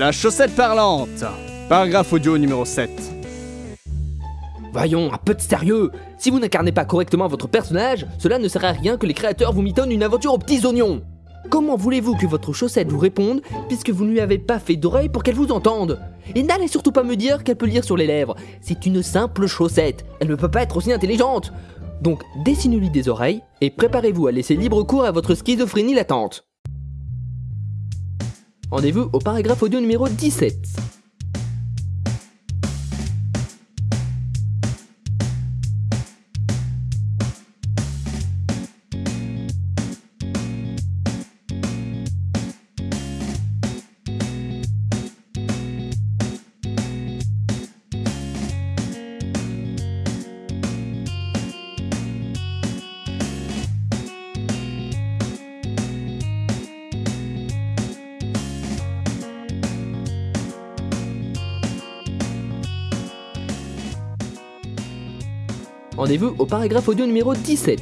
La chaussette parlante. Paragraphe audio numéro 7. Voyons, un peu de sérieux Si vous n'incarnez pas correctement votre personnage, cela ne sert à rien que les créateurs vous mitonnent une aventure aux petits oignons Comment voulez-vous que votre chaussette vous réponde puisque vous ne lui avez pas fait d'oreille pour qu'elle vous entende? Et n'allez surtout pas me dire qu'elle peut lire sur les lèvres. C'est une simple chaussette. Elle ne peut pas être aussi intelligente. Donc dessinez-lui des oreilles et préparez-vous à laisser libre cours à votre schizophrénie latente. Rendez-vous au paragraphe audio numéro 17. Rendez-vous au paragraphe audio numéro 17.